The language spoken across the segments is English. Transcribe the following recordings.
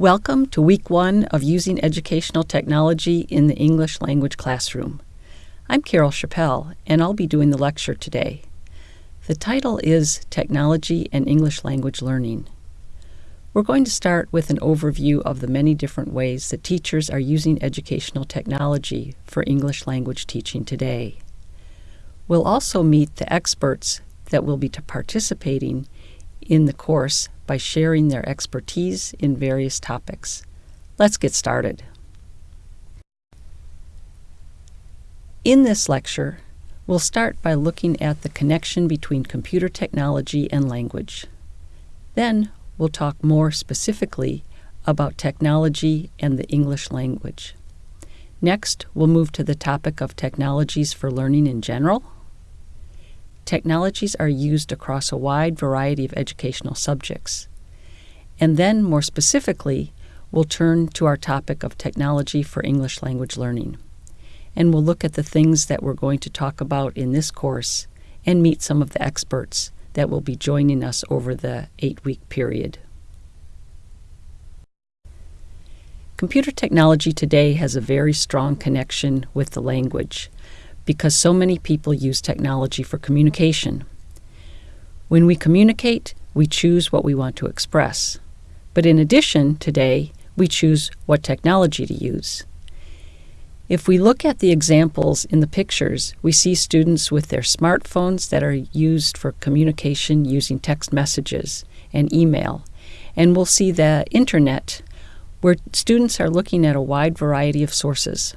Welcome to week one of Using Educational Technology in the English Language Classroom. I'm Carol Chapelle, and I'll be doing the lecture today. The title is Technology and English Language Learning. We're going to start with an overview of the many different ways that teachers are using educational technology for English language teaching today. We'll also meet the experts that will be participating in the course by sharing their expertise in various topics. Let's get started. In this lecture, we'll start by looking at the connection between computer technology and language. Then we'll talk more specifically about technology and the English language. Next, we'll move to the topic of technologies for learning in general. Technologies are used across a wide variety of educational subjects. And then, more specifically, we'll turn to our topic of technology for English language learning. And we'll look at the things that we're going to talk about in this course and meet some of the experts that will be joining us over the eight week period. Computer technology today has a very strong connection with the language because so many people use technology for communication. When we communicate, we choose what we want to express. But in addition, today, we choose what technology to use. If we look at the examples in the pictures, we see students with their smartphones that are used for communication using text messages and email. And we'll see the internet, where students are looking at a wide variety of sources.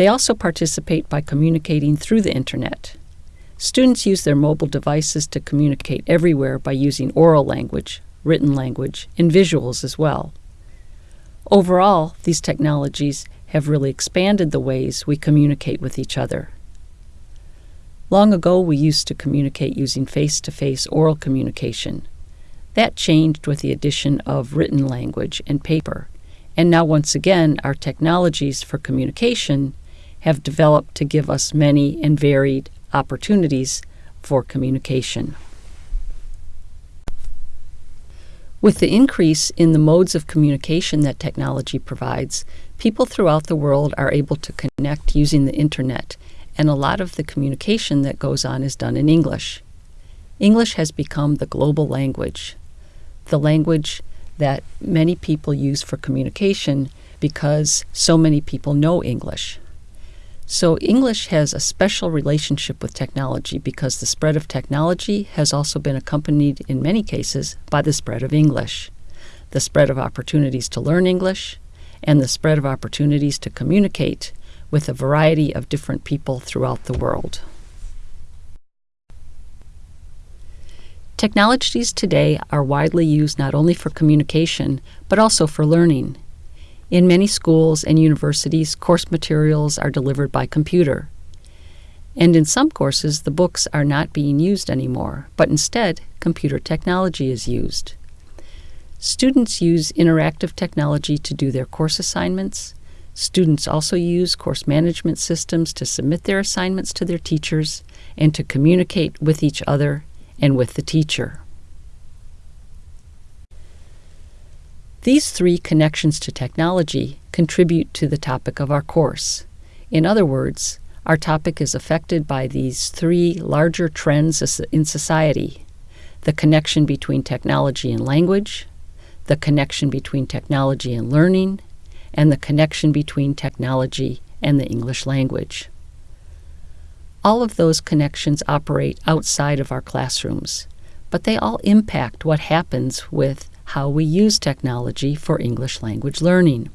They also participate by communicating through the internet. Students use their mobile devices to communicate everywhere by using oral language, written language, and visuals as well. Overall, these technologies have really expanded the ways we communicate with each other. Long ago, we used to communicate using face to face oral communication. That changed with the addition of written language and paper. And now, once again, our technologies for communication have developed to give us many and varied opportunities for communication. With the increase in the modes of communication that technology provides, people throughout the world are able to connect using the internet, and a lot of the communication that goes on is done in English. English has become the global language, the language that many people use for communication because so many people know English. So, English has a special relationship with technology because the spread of technology has also been accompanied, in many cases, by the spread of English, the spread of opportunities to learn English, and the spread of opportunities to communicate with a variety of different people throughout the world. Technologies today are widely used not only for communication, but also for learning. In many schools and universities, course materials are delivered by computer. And in some courses, the books are not being used anymore, but instead, computer technology is used. Students use interactive technology to do their course assignments. Students also use course management systems to submit their assignments to their teachers and to communicate with each other and with the teacher. These three connections to technology contribute to the topic of our course. In other words, our topic is affected by these three larger trends in society the connection between technology and language, the connection between technology and learning, and the connection between technology and the English language. All of those connections operate outside of our classrooms, but they all impact what happens with how we use technology for English language learning.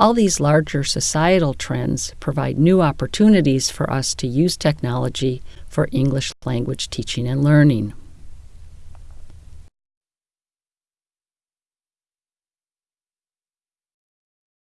All these larger societal trends provide new opportunities for us to use technology for English language teaching and learning.